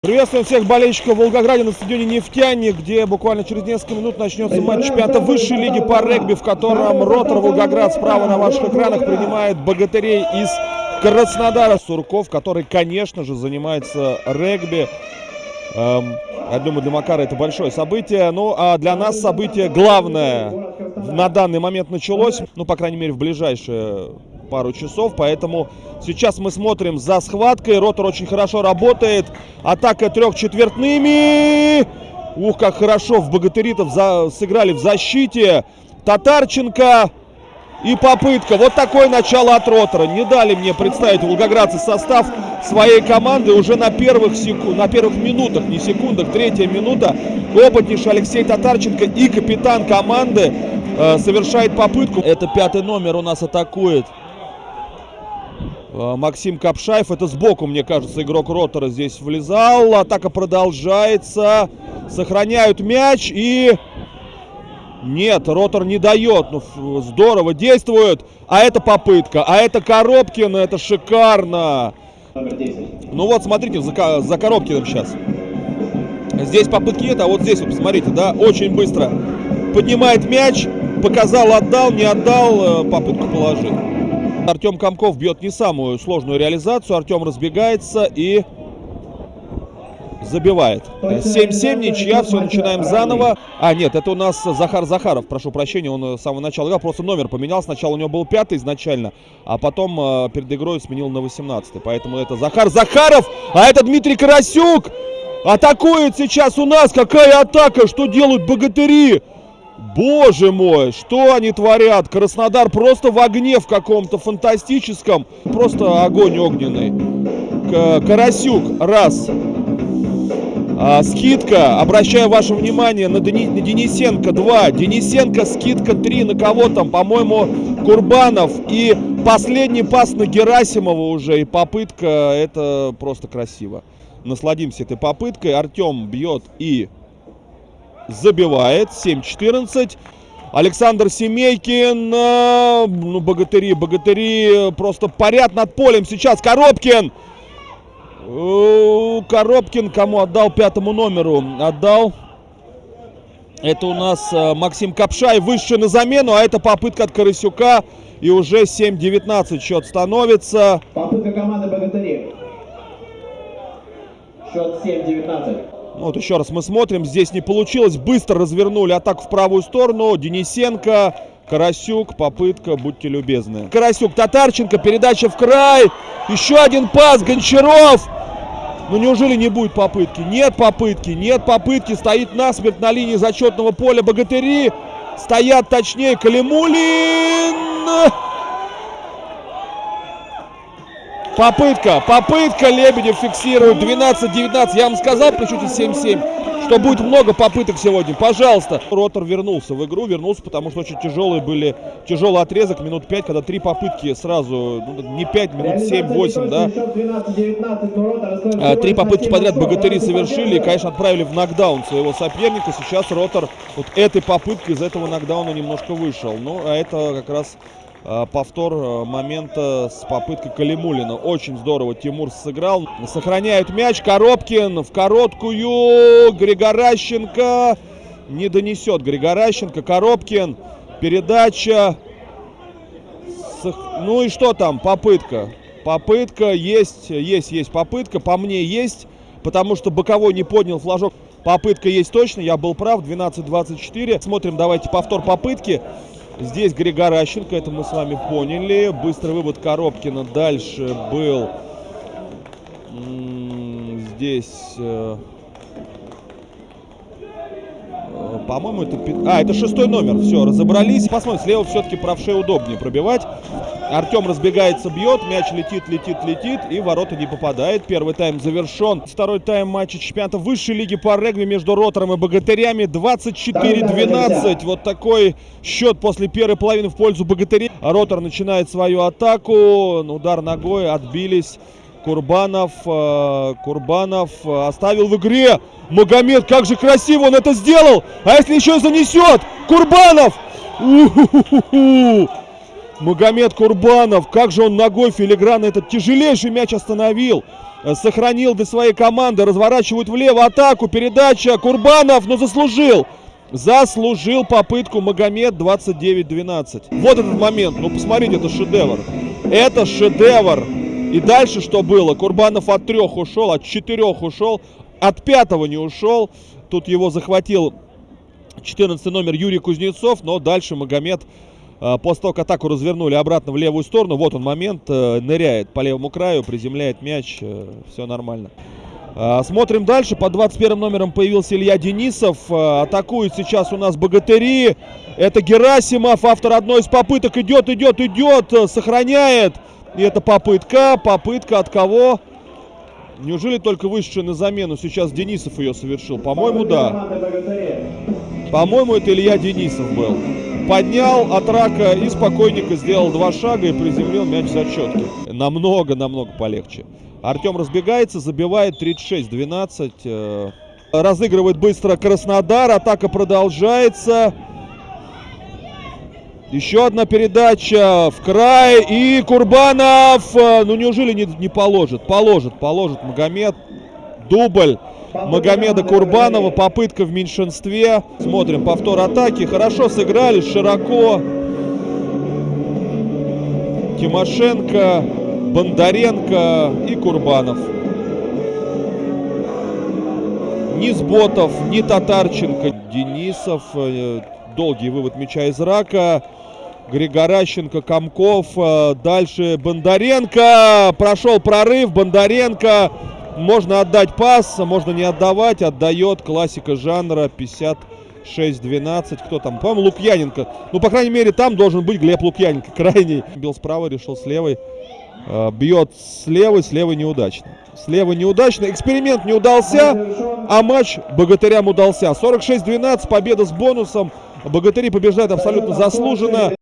Приветствуем всех болельщиков в Волгограде на стадионе «Нефтяник», где буквально через несколько минут начнется матч чемпионата высшей лиги по регби, в котором Ротор Волгоград справа на ваших экранах принимает богатырей из Краснодара. Сурков, который, конечно же, занимается регби. Эм, я думаю, для Макара это большое событие. Ну, а для нас событие главное на данный момент началось. Ну, по крайней мере, в ближайшее пару часов, поэтому сейчас мы смотрим за схваткой. Ротор очень хорошо работает. Атака трехчетвертными. Ух, как хорошо в богатыритов за... сыграли в защите. Татарченко и попытка. Вот такое начало от Ротора. Не дали мне представить волгоградцы состав своей команды уже на первых, секунд, на первых минутах, не секундах, третья минута. Опытнейший Алексей Татарченко и капитан команды э, совершает попытку. Это пятый номер у нас атакует. Э, Максим Капшаев. Это сбоку, мне кажется, игрок Ротора здесь влезал. Атака продолжается. Сохраняют мяч и... Нет, Ротор не дает. Ну, здорово действует. А это попытка. А это Коробкин. Это шикарно. Ну вот, смотрите, за, за Коробкиным сейчас. Здесь попытки нет, а вот здесь, вот, посмотрите, да, очень быстро поднимает мяч. Показал, отдал, не отдал, э, попытку положил. Артем Комков бьет не самую сложную реализацию. Артем разбегается и забивает. 7-7, ничья, все, начинаем заново. А, нет, это у нас Захар Захаров, прошу прощения, он с самого начала играл, просто номер поменял. Сначала у него был пятый изначально, а потом э, перед игрой сменил на 18 Поэтому это Захар Захаров, а это Дмитрий Карасюк. Атакует сейчас у нас. Какая атака, что делают богатыри? Боже мой, что они творят? Краснодар просто в огне в каком-то фантастическом. Просто огонь огненный. К Карасюк, раз. А, скидка, обращаю ваше внимание на, Дени, на Денисенко 2. Денисенко скидка 3 на кого там? По-моему, Курбанов. И последний пас на Герасимова уже. И попытка, это просто красиво. Насладимся этой попыткой. Артем бьет и забивает. 7-14. Александр Семейкин. Э, ну, богатыри, богатыри просто парят над полем сейчас. Коробкин. Коробкин кому отдал? Пятому номеру отдал. Это у нас э, Максим Капшай. Высший на замену. А это попытка от Карасюка. И уже 7-19 счет становится. Попытка команды Богатыри. Счет 7-19. Вот еще раз мы смотрим. Здесь не получилось. Быстро развернули атаку в правую сторону. Денисенко, Карасюк, попытка, будьте любезны. Карасюк, Татарченко, передача в край. Еще один пас, Гончаров. Ну неужели не будет попытки? Нет попытки, нет попытки. Стоит насмерть на линии зачетного поля богатыри. Стоят точнее Калимулин. Попытка, попытка Лебедев фиксирует 12-19. Я вам сказал при счете 7-7, что будет много попыток сегодня. Пожалуйста. Ротор вернулся в игру, вернулся, потому что очень тяжелые были, тяжелый отрезок, минут 5, когда три попытки сразу, ну, не 5, минут 7-8, да. А, три попытки подряд богатыри совершили и, конечно, отправили в нокдаун своего соперника. Сейчас Ротор вот этой попыткой из этого нокдауна немножко вышел. Ну, а это как раз повтор э, момента с попыткой Калимулина. Очень здорово Тимур сыграл. Сохраняют мяч. Коробкин в короткую. Григоращенко не донесет. Григоращенко, Коробкин. Передача. Ну и что там? Попытка. Попытка есть, есть, есть попытка. По мне есть, потому что боковой не поднял флажок. Попытка есть точно, я был прав, 12-24. Смотрим, давайте повтор попытки. Здесь Григоращенко, это мы с вами поняли. Быстрый вывод Коробкина. Дальше был здесь... Э, э, по-моему, это... А, это шестой номер. Все, разобрались. Посмотрим, слева все-таки правшей удобнее пробивать. Артем разбегается, бьет, мяч летит, летит, летит и ворота не попадает. Первый тайм завершен. Второй тайм матча чемпионата высшей лиги по регби между Ротором и Богатырями 24-12. Вот такой счет после первой половины в пользу Богатырей. Ротор начинает свою атаку. Удар ногой, отбились. Курбанов, э, Курбанов оставил в игре. Магомед, как же красиво он это сделал! А если еще занесет? Курбанов! У -ху -ху -ху Магомед Курбанов, как же он ногой филигранно этот тяжелейший мяч остановил. Э, Сохранил для своей команды, разворачивают влево атаку, передача, Курбанов, но заслужил. Заслужил попытку Магомед 29-12. Вот этот момент, ну посмотрите, это шедевр. Это шедевр. И дальше что было? Курбанов от трех ушел, от четырех ушел, от пятого не ушел. Тут его захватил 14 номер Юрий Кузнецов, но дальше Магомед, после того, как атаку развернули обратно в левую сторону, вот он момент, э, ныряет по левому краю, приземляет мяч, все нормально. А, Смотрим дальше. Под 21 номером появился Илья Денисов. А, Атакует сейчас у нас богатыри. Это Герасимов, автор одной из попыток. Идет, идет, идет. э, Сохраняет. И это попытка. Попытка от кого? Неужели только вышедший на замену сейчас Денисов ее совершил? По-моему, да. По-моему, это Илья Денисов был. Поднял от рака и спокойненько сделал два шага и приземлил мяч в зачетке. Намного-намного полегче. Артем разбегается, забивает 36-12. э, Разыгрывает быстро Краснодар. Атака продолжается. Еще одна передача в край. И Курбанов. э, Ну неужели не, не положит? Положит, положит Магомед. Дубль. Магомеда Курбанова. Попытка в меньшинстве. Смотрим повтор атаки. Хорошо сыграли, широко. Тимошенко, Бондаренко и Курбанов. Ни Сботов, ни Татарченко, Денисов. э, Долгий вывод мяча из рака. Григоращенко, Комков. э, Дальше Бондаренко. Прошел прорыв. Бондаренко. Можно отдать пас, можно не отдавать. Отдает классика жанра 56-12. Кто там? По-моему, Лукьяненко. Ну, по крайней мере, там должен быть Глеб Лукьяненко. Крайний. Бил справа, решил с левой. Э, Бьет с левой, с левой неудачно. С левой неудачно. Эксперимент не удался, а матч богатырям удался. 46-12, победа с бонусом. Богатыри побеждают абсолютно заслуженно.